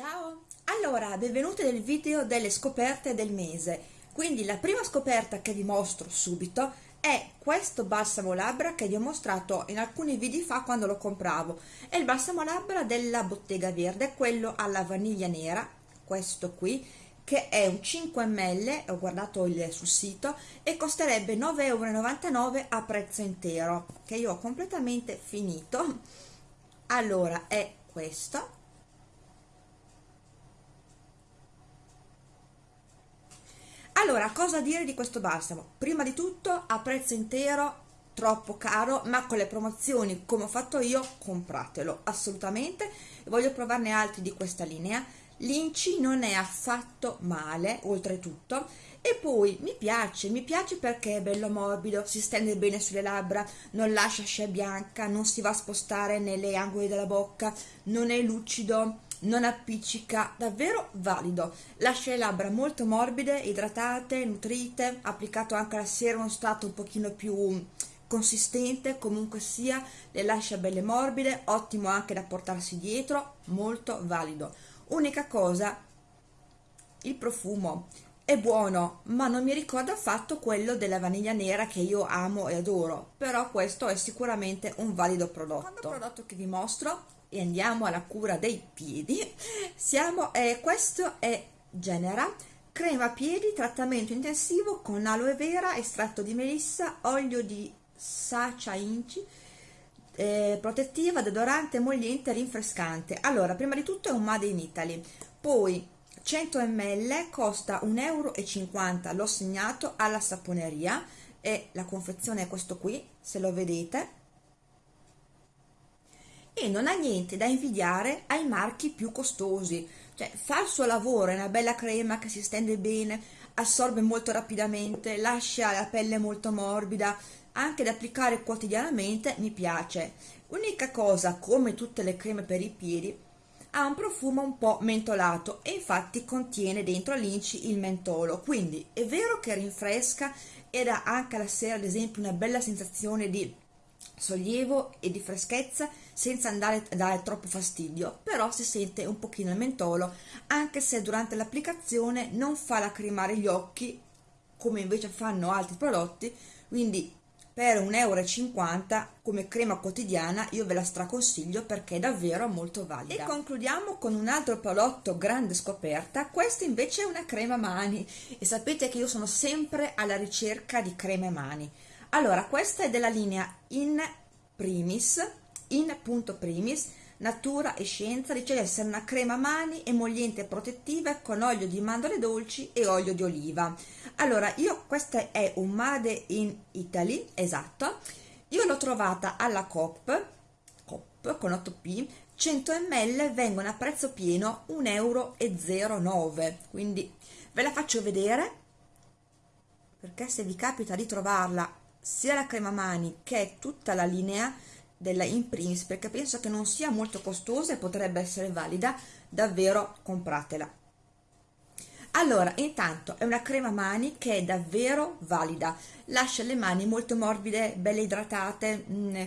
Ciao! Allora, benvenuti nel video delle scoperte del mese. Quindi la prima scoperta che vi mostro subito è questo balsamo labbra che vi ho mostrato in alcuni video fa quando lo compravo. È il balsamo labbra della Bottega Verde, quello alla vaniglia nera, questo qui, che è un 5 ml, ho guardato il, sul sito, e costerebbe 9,99 euro a prezzo intero, che io ho completamente finito. Allora, è questo Allora, cosa dire di questo balsamo? Prima di tutto, a prezzo intero, troppo caro, ma con le promozioni, come ho fatto io, compratelo, assolutamente. Voglio provarne altri di questa linea. L'inci non è affatto male, oltretutto, e poi mi piace, mi piace perché è bello morbido, si stende bene sulle labbra, non lascia scia bianca, non si va a spostare nelle angoli della bocca, non è lucido, non appiccica, davvero valido. Lascia le labbra molto morbide, idratate, nutrite, applicato anche la sera uno stato un pochino più consistente, comunque sia, le lascia belle morbide, ottimo anche da portarsi dietro, molto valido. Unica cosa, il profumo è buono, ma non mi ricorda affatto quello della vaniglia nera che io amo e adoro, però questo è sicuramente un valido prodotto. Il prodotto che vi mostro e andiamo alla cura dei piedi. Siamo eh, questo è Genera crema piedi trattamento intensivo con aloe vera estratto di melissa olio di sacia inci eh, protettiva deodorante emolliente rinfrescante. Allora prima di tutto è un made in Italy. Poi 100 ml costa 1,50 euro l'ho segnato alla saponeria. E la confezione è questo qui se lo vedete e non ha niente da invidiare ai marchi più costosi, cioè fa il suo lavoro, è una bella crema che si stende bene, assorbe molto rapidamente, lascia la pelle molto morbida, anche da applicare quotidianamente mi piace. Unica cosa, come tutte le creme per i piedi, ha un profumo un po' mentolato e infatti contiene dentro l'inci il mentolo, quindi è vero che rinfresca e dà anche alla sera ad esempio una bella sensazione di sollievo e di freschezza senza andare a dare troppo fastidio però si sente un pochino il mentolo anche se durante l'applicazione non fa lacrimare gli occhi come invece fanno altri prodotti quindi per 1,50 euro come crema quotidiana io ve la straconsiglio perché è davvero molto valida. E concludiamo con un altro prodotto grande scoperta questa invece è una crema mani. E sapete che io sono sempre alla ricerca di creme mani allora questa è della linea in primis in punto primis natura e scienza dice di essere una crema mani emolliente e protettiva con olio di mandorle dolci e olio di oliva. Allora io questa è un made in italy esatto. Io l'ho trovata alla Coop Coop con 8p 100 ml vengono a prezzo pieno 1,09 euro quindi ve la faccio vedere perché se vi capita di trovarla sia la crema mani che tutta la linea della in primis perché penso che non sia molto costosa e potrebbe essere valida davvero compratela. Allora intanto è una crema mani che è davvero valida. Lascia le mani molto morbide belle idratate mh, mm,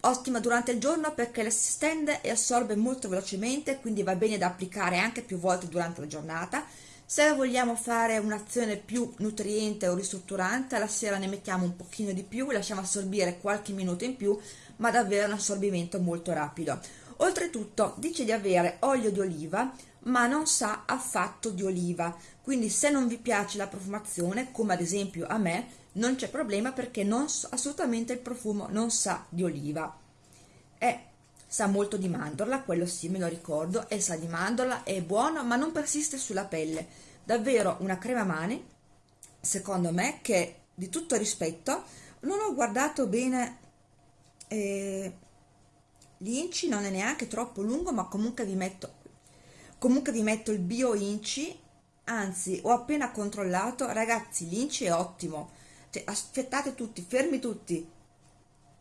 ottima durante il giorno perché si stende e assorbe molto velocemente quindi va bene da applicare anche più volte durante la giornata se vogliamo fare un'azione più nutriente o ristrutturante alla sera ne mettiamo un pochino di più lasciamo assorbire qualche minuto in più ma davvero un assorbimento molto rapido. Oltretutto dice di avere olio di oliva ma non sa affatto di oliva. Quindi se non vi piace la profumazione come ad esempio a me non c'è problema perché non assolutamente il profumo non sa di oliva. È sa molto di mandorla, quello sì me lo ricordo, e sa di mandorla, è buono ma non persiste sulla pelle, davvero una crema mani, secondo me, che di tutto rispetto, non ho guardato bene eh, l'inci, non è neanche troppo lungo, ma comunque vi metto, comunque vi metto il bio inci, anzi ho appena controllato, ragazzi l'inci è ottimo, cioè, aspettate tutti, fermi tutti,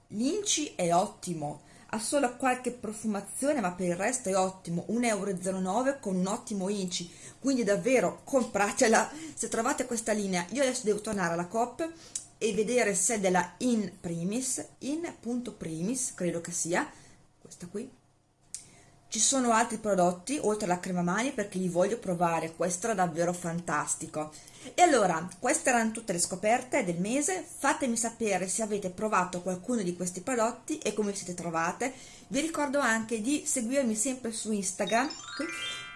l'inci è ottimo, ha solo qualche profumazione ma per il resto è ottimo. 1,09 euro con un ottimo inci quindi davvero compratela. Se trovate questa linea io adesso devo tornare alla Coop e vedere se è della in primis. In punto primis credo che sia. Questa qui ci sono altri prodotti oltre alla crema mani perché li voglio provare, questo era davvero fantastico. E allora, queste erano tutte le scoperte del mese, fatemi sapere se avete provato qualcuno di questi prodotti e come siete trovate. Vi ricordo anche di seguirmi sempre su Instagram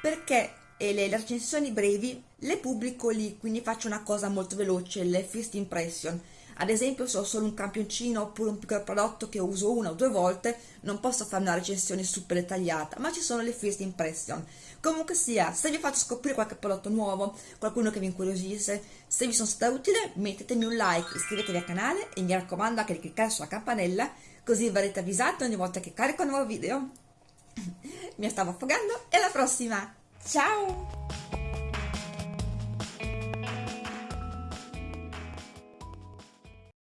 perché le, le recensioni brevi le pubblico lì, quindi faccio una cosa molto veloce, le first impression ad esempio se ho solo un campioncino oppure un piccolo prodotto che uso una o due volte non posso fare una recensione super dettagliata ma ci sono le first impression. Comunque sia se vi faccio scoprire qualche prodotto nuovo qualcuno che vi incuriosisce se vi sono stata utile mettetemi un like iscrivetevi al canale e mi raccomando anche di cliccare sulla campanella così verrete avvisati ogni volta che carico un nuovo video. Mi stavo affogando e alla prossima. Ciao